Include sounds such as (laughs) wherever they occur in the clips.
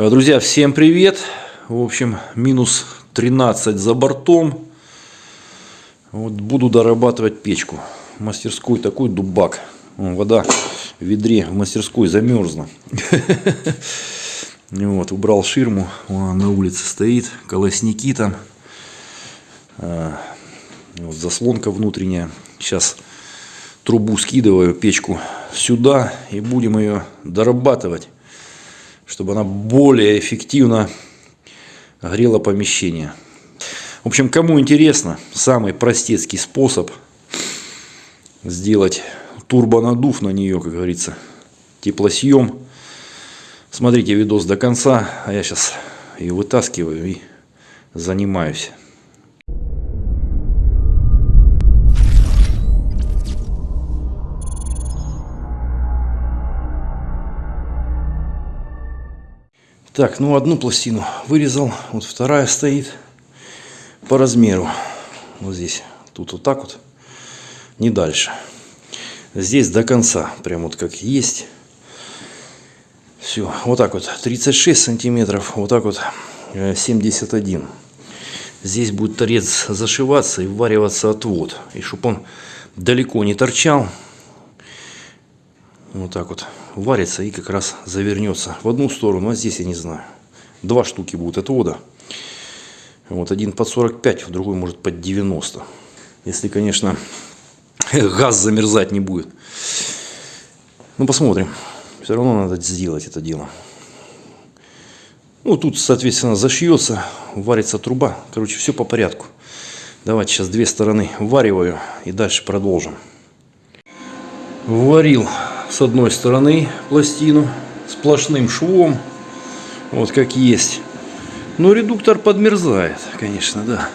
Э, Друзья, всем привет! В общем, минус 13 за бортом. Вот буду дорабатывать печку. В мастерской такой дубак. Вода в ведре в мастерской замерзла. (laughs) Вот, убрал ширму. Вон, на улице стоит. Колосники там. А, Вот, заслонка внутренняя. Сейчас трубу скидываю, печку сюда. И будем ее дорабатывать чтобы она более эффективно грела помещение. В общем, кому интересно, самый простецкий способ сделать турбонадув на нее, как говорится, теплосъем. Смотрите видос до конца, а я сейчас ее вытаскиваю и занимаюсь. Так, ну одну пластину вырезал, вот вторая стоит по размеру. Вот здесь, тут вот так вот, не дальше. Здесь до конца, прям вот как есть. Все, вот так вот, 36 сантиметров, вот так вот 71. Здесь будет торец зашиваться и вариваться отвод. И чтобы он далеко не торчал, вот так вот варится и как раз завернется в одну сторону, а здесь я не знаю. Два штуки будут отвода. Вот один под 45, другой может под 90. Если, конечно, (laughs) газ замерзать не будет. Ну, посмотрим. Все равно надо сделать это дело. Ну, тут, соответственно, зашьется, варится труба. Короче, все по порядку. Давайте сейчас две стороны вариваю и дальше продолжим. Варил с одной стороны пластину сплошным швом, вот как есть. Но редуктор подмерзает, конечно, да.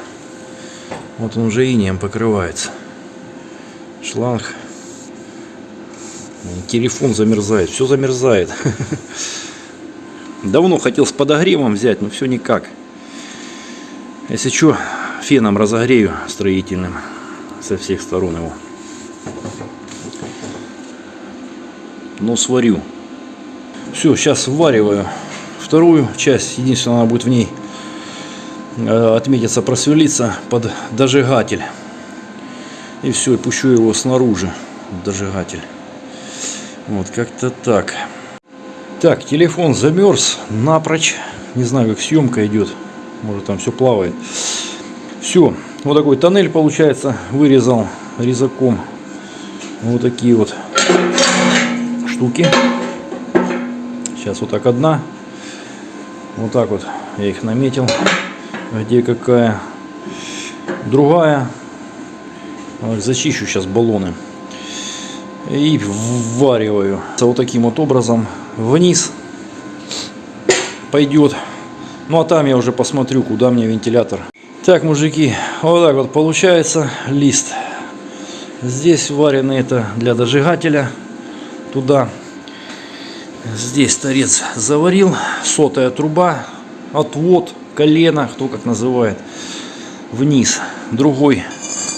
Вот он уже инеем покрывается. Шланг. Телефон замерзает, все замерзает. (laughs) Давно хотел с подогревом взять, но все никак. Если что, феном разогрею строительным со всех сторон его. Но сварю. Все, сейчас ввариваю вторую часть. Единственное, она будет в ней э, отметиться, просверлиться под дожигатель. И все, и пущу его снаружи, дожигатель. Вот, как-то так. Так, телефон замерз напрочь. Не знаю, как съемка идет. Может, там все плавает. Все, вот такой тоннель получается. Вырезал резаком. Вот такие вот штуки. Сейчас вот так одна. Вот так вот я их наметил. Где какая. Другая. Зачищу сейчас баллоны. И ввариваю. Вот таким вот образом вниз пойдет. Ну а там я уже посмотрю, куда мне вентилятор. Так, мужики, вот так вот получается лист. Здесь вареный это для дожигателя туда. Здесь торец заварил, сотая труба, отвод, колено, кто как называет, вниз. Другой,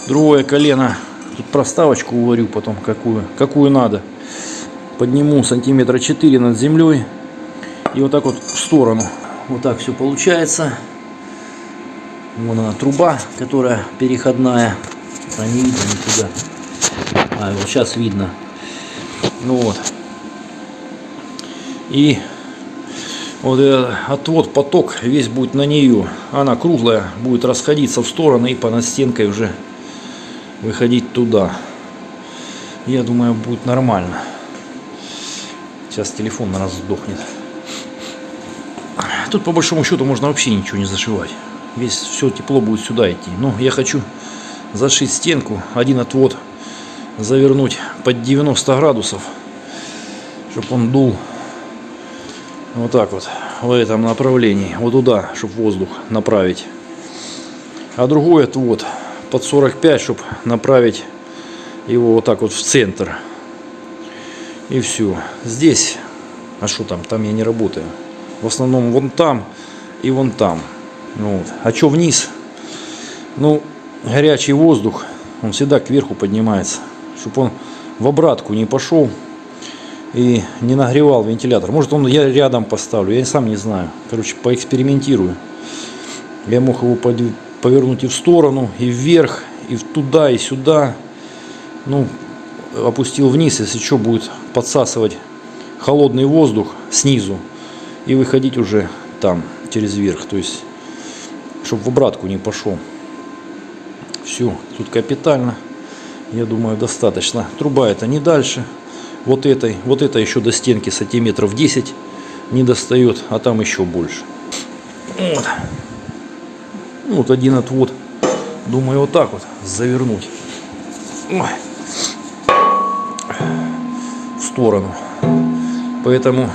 другое колено, тут проставочку уварю потом, какую, какую надо. Подниму сантиметра 4 над землей и вот так вот в сторону. Вот так все получается. Вон она труба, которая переходная. А не видно никуда. А, вот сейчас видно. Ну вот. И вот этот отвод, поток весь будет на нее. Она круглая, будет расходиться в стороны и по настенкой уже выходить туда. Я думаю, будет нормально. Сейчас телефон на нас сдохнет. Тут по большому счету можно вообще ничего не зашивать. Весь все тепло будет сюда идти. Но я хочу зашить стенку, один отвод завернуть под 90 градусов, чтобы он дул вот так вот в этом направлении, вот туда, чтобы воздух направить. А другой отвод под 45, чтобы направить его вот так вот в центр. И все. Здесь, а что там? Там я не работаю. В основном вон там и вон там. Вот. А что вниз? Ну, горячий воздух, он всегда кверху поднимается чтобы он в обратку не пошел. и не нагревал вентилятор. Может он я рядом поставлю, я сам не знаю. Короче, поэкспериментирую. Я мог его повернуть и в сторону, и вверх, и туда, и сюда. Ну, опустил вниз, если что, будет подсасывать холодный воздух снизу и выходить уже там, через верх. То есть, чтобы в обратку не пошел. Все, тут капитально. Я думаю, достаточно. Труба это не дальше. Вот этой, вот это еще до стенки сантиметров 10 не достает, а там еще больше. Вот. Вот один отвод. Думаю, вот так вот завернуть. Ой. В сторону. Поэтому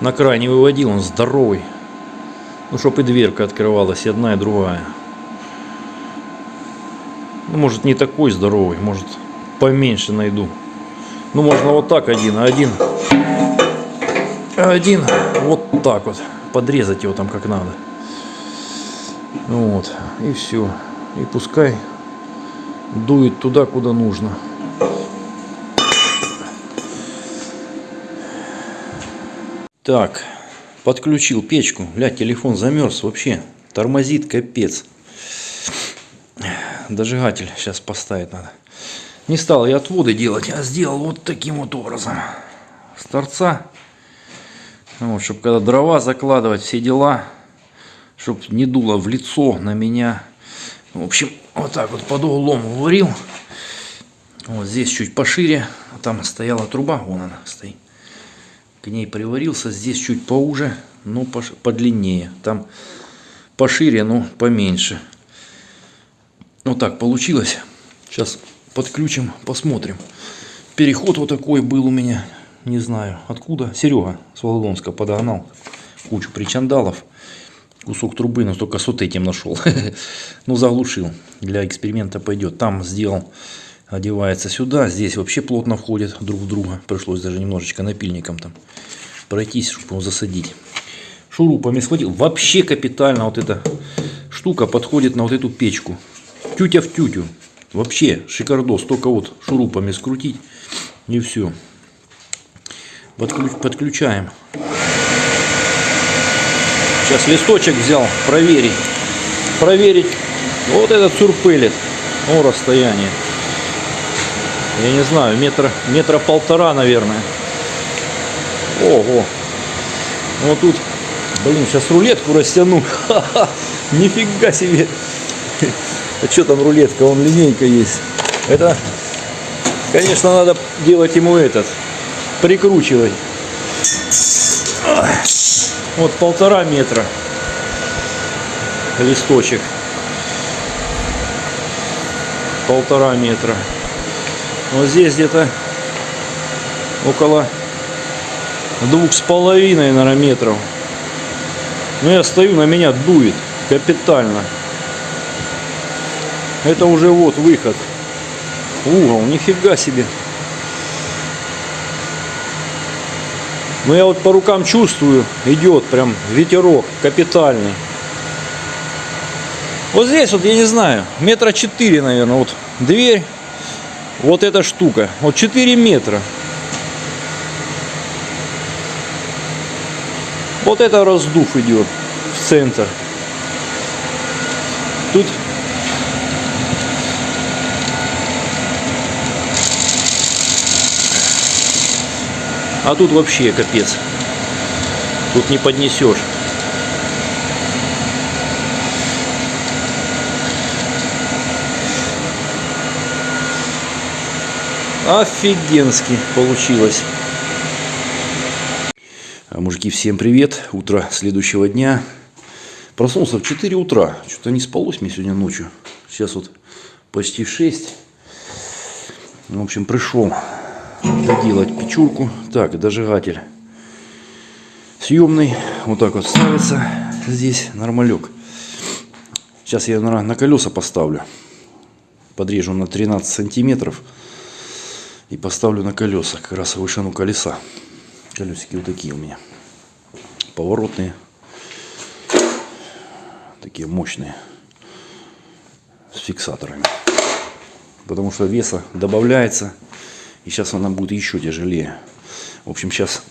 на край не выводил, он здоровый. Ну, чтобы и дверка открывалась, и одна, и другая. Ну, может, не такой здоровый, может, поменьше найду. Ну, можно вот так один, один, один вот так вот. Подрезать его там как надо. Вот, и все. И пускай дует туда, куда нужно. Так, подключил печку. Бля, телефон замерз вообще. Тормозит, капец. Дожигатель сейчас поставить надо. Не стал я отводы делать, а сделал вот таким вот образом. С торца. Вот, чтобы когда дрова закладывать, все дела. Чтобы не дуло в лицо на меня. В общем, вот так вот под углом варил. Вот здесь чуть пошире. Там стояла труба, вон она стоит к ней приварился. Здесь чуть поуже, но подлиннее. Там пошире, но поменьше. Вот так получилось. Сейчас подключим, посмотрим. Переход вот такой был у меня. Не знаю откуда. Серега с Володонска подогнал кучу причандалов. Кусок трубы, но только с вот этим нашел. (laughs) ну, заглушил. Для эксперимента пойдет. Там сделал одевается сюда. Здесь вообще плотно входят друг в друга. Пришлось даже немножечко напильником там пройтись, чтобы его засадить. Шурупами схватил. Вообще капитально вот эта штука подходит на вот эту печку. Тютя в тютю. Вообще шикардос. Только вот шурупами скрутить и все. Подключ, подключаем. Сейчас листочек взял проверить. Проверить вот этот сурпелит. О, расстояние я не знаю, метра, метра полтора, наверное. Ого. Вот тут, блин, сейчас рулетку растяну. (laughs) Ха-ха, нифига себе. А что там рулетка? Вон линейка есть. Это, конечно, надо делать ему этот, прикручивать. Вот полтора метра листочек. Полтора метра. Вот здесь где-то около двух с половиной, наверное, метров. Но я стою, на меня дует капитально. Это уже вот выход. Угол, нифига себе. Но я вот по рукам чувствую, идет прям ветерок капитальный. Вот здесь вот, я не знаю, метра четыре, наверное, вот дверь вот эта штука. Вот 4 метра. Вот это раздув идет в центр. Тут А тут вообще капец. Тут не поднесешь. Офигенски получилось. А, мужики, всем привет. Утро следующего дня. Проснулся в 4 утра. Что-то не спалось мне сегодня ночью. Сейчас вот почти 6. В общем, пришел доделать печурку. Так, дожигатель съемный. Вот так вот ставится здесь нормалек. Сейчас я на, на колеса поставлю. Подрежу на 13 сантиметров и поставлю на колеса, как раз вышину колеса. Колесики вот такие у меня. Поворотные. Такие мощные. С фиксаторами. Потому что веса добавляется. И сейчас она будет еще тяжелее. В общем, сейчас...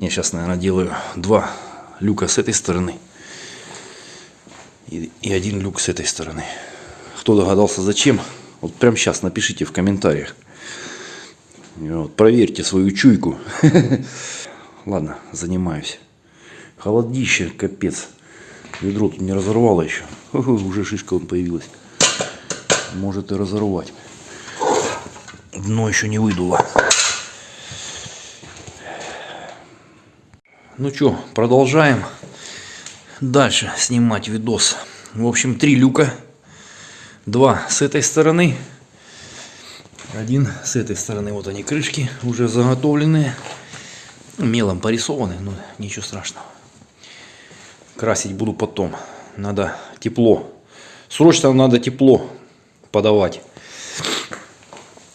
Я сейчас, наверное, делаю два люка с этой стороны и, и один люк с этой стороны. Кто догадался зачем, вот прямо сейчас напишите в комментариях. Вот, проверьте свою чуйку. (laughs) Ладно, занимаюсь. Холодище, капец. Ведро тут не разорвало еще. (laughs) Уже шишка он появилась. Может и разорвать. Дно еще не выдуло. Ну что, продолжаем дальше снимать видос. В общем, три люка. Два с этой стороны. Один с этой стороны. Вот они крышки уже заготовленные. Мелом порисованы, но ничего страшного. Красить буду потом. Надо тепло. Срочно надо тепло подавать.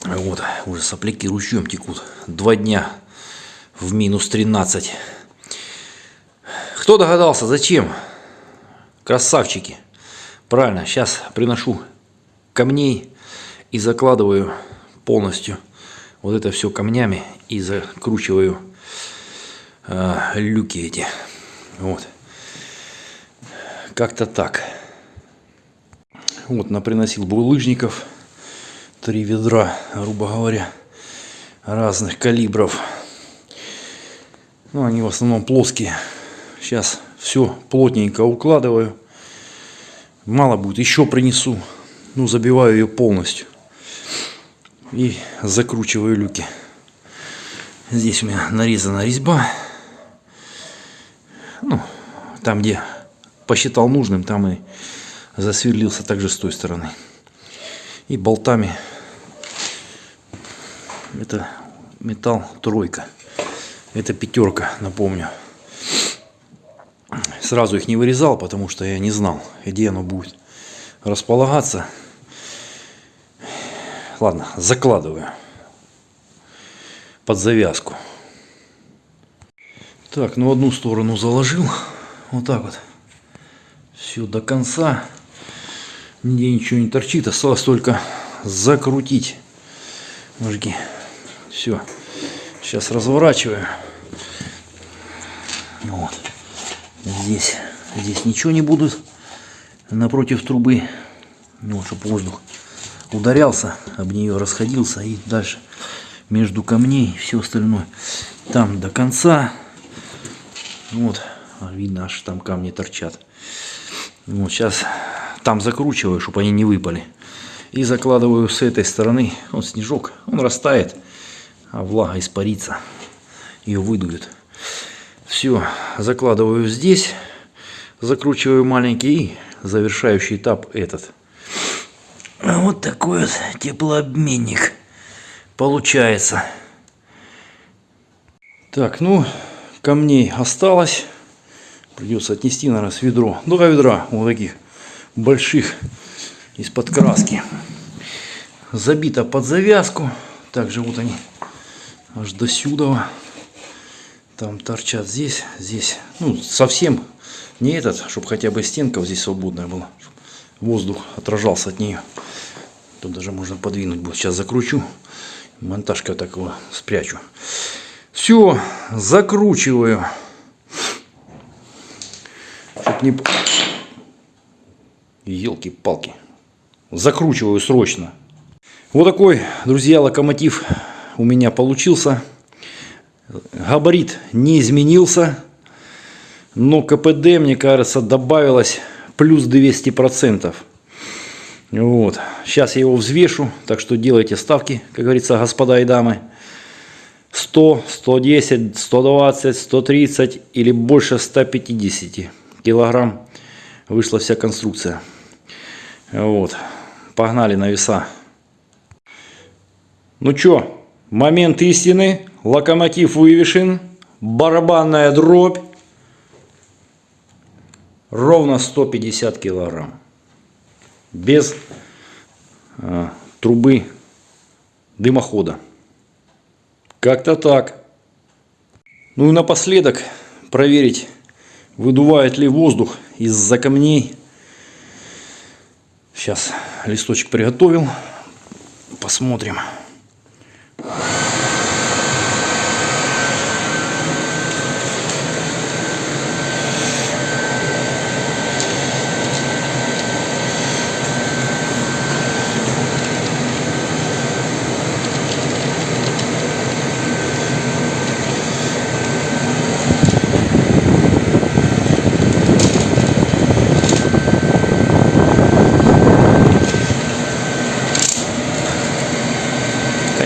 Вот, уже сопляки ручьем текут. Два дня в минус 13. Кто догадался, зачем? Красавчики. Правильно, сейчас приношу камней и закладываю полностью вот это все камнями и закручиваю э, люки эти. Вот. Как-то так. Вот, наприносил булыжников. Три ведра, грубо говоря, разных калибров. Ну, они в основном плоские. Сейчас все плотненько укладываю. Мало будет, еще принесу. Ну, забиваю ее полностью. И закручиваю люки. Здесь у меня нарезана резьба. Ну, там, где посчитал нужным, там и засверлился также с той стороны. И болтами. Это металл тройка. Это пятерка, напомню. Сразу их не вырезал, потому что я не знал, где оно будет располагаться. Ладно, закладываю под завязку. Так, ну одну сторону заложил. Вот так вот. Все до конца. Нигде ничего не торчит. Осталось только закрутить. Мужики. Все. Сейчас разворачиваю. Вот. Здесь, здесь ничего не будут напротив трубы. Ну, чтобы воздух ударялся, об нее расходился и дальше между камней все остальное. Там до конца. Вот, видно, аж там камни торчат. Вот сейчас там закручиваю, чтобы они не выпали. И закладываю с этой стороны. Вот снежок, он растает, а влага испарится. Ее выдует. Все, закладываю здесь, закручиваю маленький и завершающий этап этот. Вот такой вот теплообменник получается. Так, ну, камней осталось. Придется отнести, наверное, с ведро. Два ведра вот таких больших из-под краски. Забито под завязку. Также вот они аж до сюда. Там торчат здесь, здесь. Ну, совсем не этот, чтобы хотя бы стенка здесь свободная была. Воздух отражался от нее. Тут даже можно подвинуть будет. Сейчас закручу. Монтажка так его спрячу. Все, закручиваю. Чтоб не... Елки-палки. Закручиваю срочно. Вот такой, друзья, локомотив у меня получился. Габарит не изменился, но КПД, мне кажется, добавилось плюс 200%. Вот. Сейчас я его взвешу, так что делайте ставки, как говорится, господа и дамы. 100, 110, 120, 130 или больше 150 килограмм вышла вся конструкция. Вот. Погнали на веса. Ну что, момент истины. Локомотив вывешен. Барабанная дробь. Ровно 150 килограмм. Без а, трубы дымохода. Как-то так. Ну и напоследок проверить, выдувает ли воздух из-за камней. Сейчас листочек приготовил. Посмотрим. Посмотрим.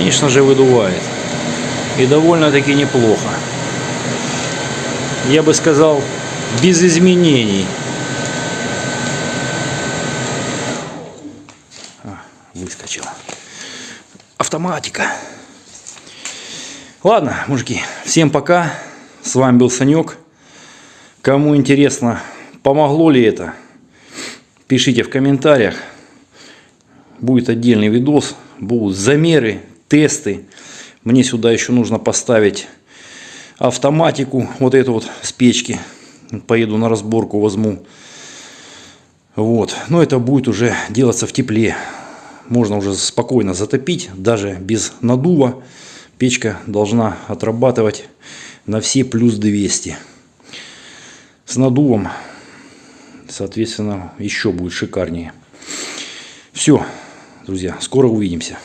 Конечно же, выдувает. И довольно-таки неплохо. Я бы сказал, без изменений. А, выскочила. Автоматика. Ладно, мужики, всем пока. С вами был Санек. Кому интересно, помогло ли это, пишите в комментариях. Будет отдельный видос, будут замеры, тесты. Мне сюда еще нужно поставить автоматику, вот эту вот с печки. Поеду на разборку, возьму. Вот. Но это будет уже делаться в тепле. Можно уже спокойно затопить, даже без надува. Печка должна отрабатывать на все плюс 200. С надувом, соответственно, еще будет шикарнее. Все, друзья, скоро увидимся.